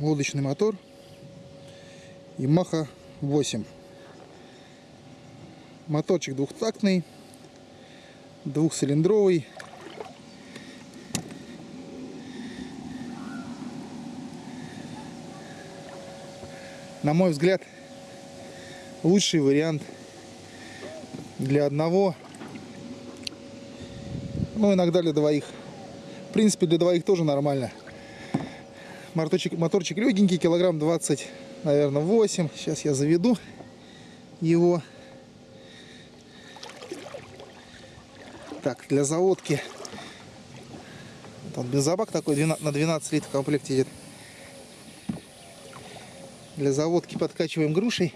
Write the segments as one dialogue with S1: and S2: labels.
S1: лодочный мотор Yamaha 8. Моторчик двухтактный, двухцилиндровый. На мой взгляд, лучший вариант для одного, ну иногда для двоих. В принципе, для двоих тоже нормально. Моторчик, моторчик легенький, килограмм 20, наверное, 8. Сейчас я заведу его. Так, для заводки. Тут бензобак такой 12, на 12 литров в комплекте идет. Для заводки подкачиваем грушей.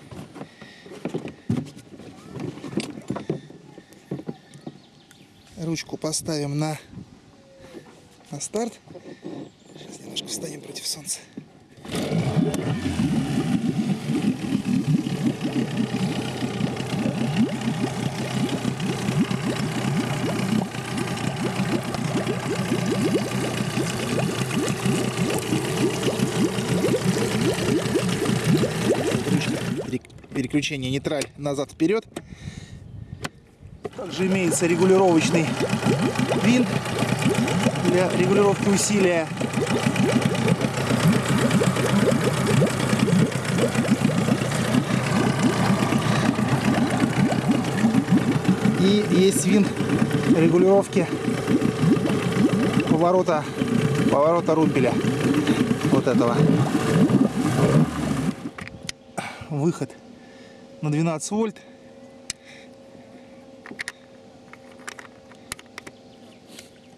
S1: Ручку поставим на, на старт. Встанем против солнца. переключение нейтраль назад-вперед. Также имеется регулировочный винт для регулировки усилия. И есть винт регулировки поворота, поворота румпеля. Вот этого. Выход на 12 вольт.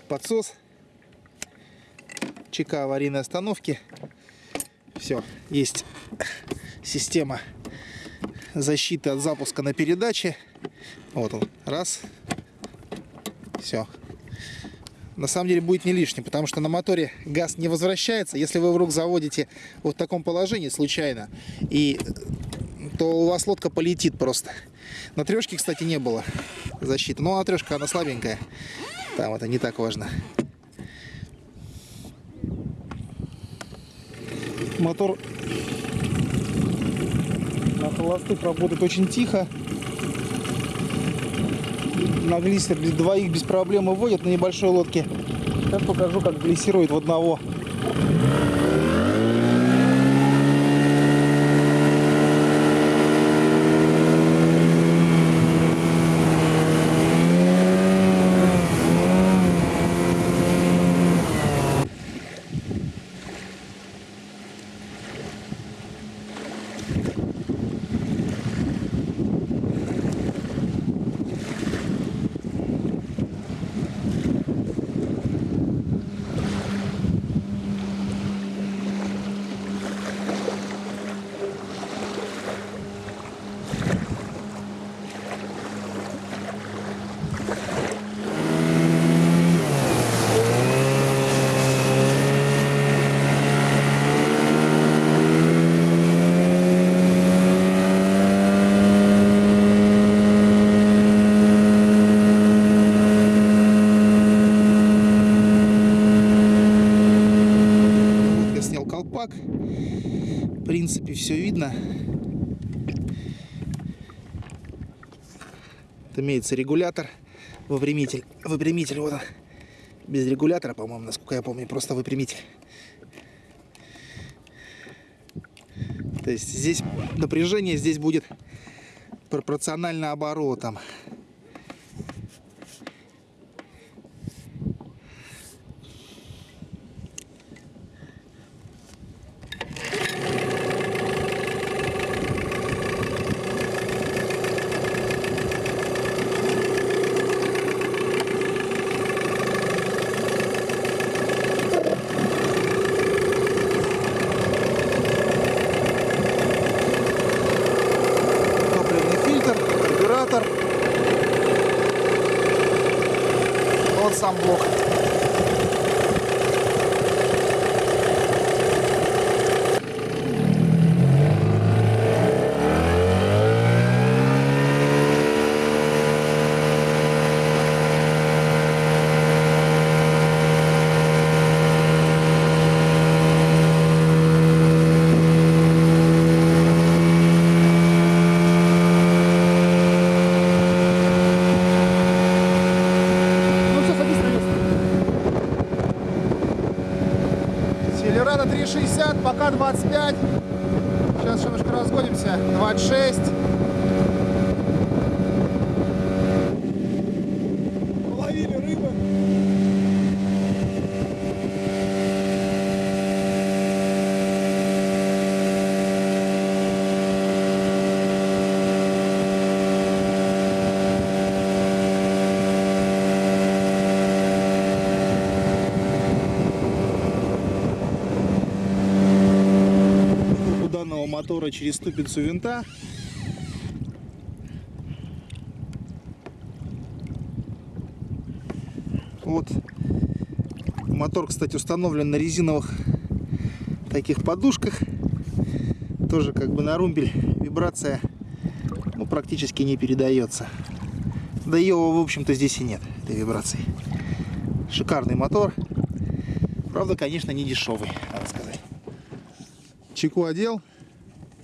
S1: Подсос. ЧК аварийной остановки. Все, есть система защиты от запуска на передаче. Вот он, раз. Все. На самом деле будет не лишним, потому что на моторе газ не возвращается. Если вы вдруг заводите вот в таком положении случайно, и то у вас лодка полетит просто. На трешке, кстати, не было защиты. Но на трешка она слабенькая. Там это не так важно. Мотор на холостых работает очень тихо. На глиссер двоих без проблем выводит на небольшой лодке. Сейчас покажу, как глиссирует в одного. колпак. В принципе, все видно. Это имеется регулятор, выпрямитель. Выпрямитель, вот он. Без регулятора, по-моему, насколько я помню, просто выпрямитель. То есть здесь напряжение здесь будет пропорционально оборотам. Сам блок. 60, пока 25. Сейчас немножко разгонимся. 26. Половили рыбы. у данного мотора через ступицу винта. Вот. Мотор, кстати, установлен на резиновых таких подушках. Тоже как бы на румпель вибрация ну, практически не передается. Да ее, в общем-то, здесь и нет, этой вибрации. Шикарный мотор. Правда, конечно, не дешевый, надо сказать. Чеку одел.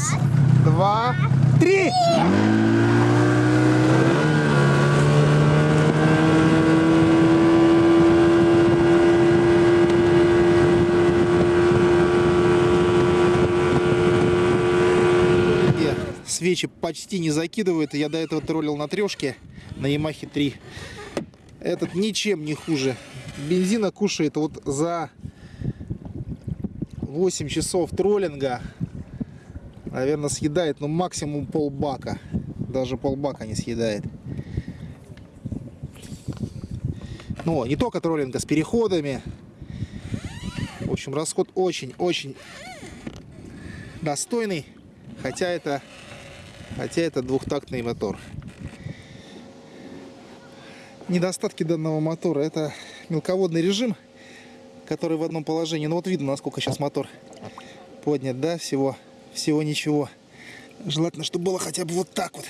S1: Раз, два, три. Свечи почти не закидывают. Я до этого троллил на трешке на Yamaha 3. Этот ничем не хуже. Бензина кушает вот за 8 часов троллинга наверное, съедает, ну, максимум полбака. Даже полбака не съедает. Ну, не только троллинга, с переходами. В общем, расход очень-очень достойный. Хотя это, хотя это двухтактный мотор. Недостатки данного мотора это мелководный режим, который в одном положении. Ну вот видно, насколько сейчас мотор поднят, да, всего всего ничего. Желательно, чтобы было хотя бы вот так вот.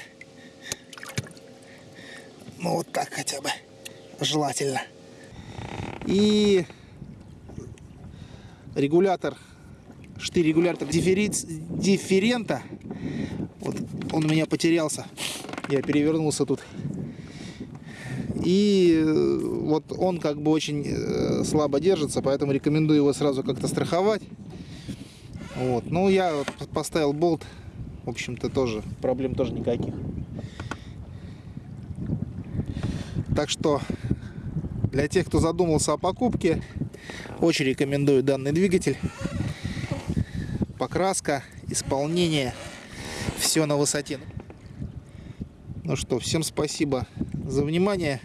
S1: Ну, вот так хотя бы. Желательно. И регулятор, штырь-регулятор дифферента. Вот он у меня потерялся. Я перевернулся тут. И вот он как бы очень слабо держится, поэтому рекомендую его сразу как-то страховать. Вот. Ну, я поставил болт. В общем-то, тоже проблем тоже никаких. Так что, для тех, кто задумался о покупке, очень рекомендую данный двигатель. Покраска, исполнение, все на высоте. Ну что, всем спасибо за внимание.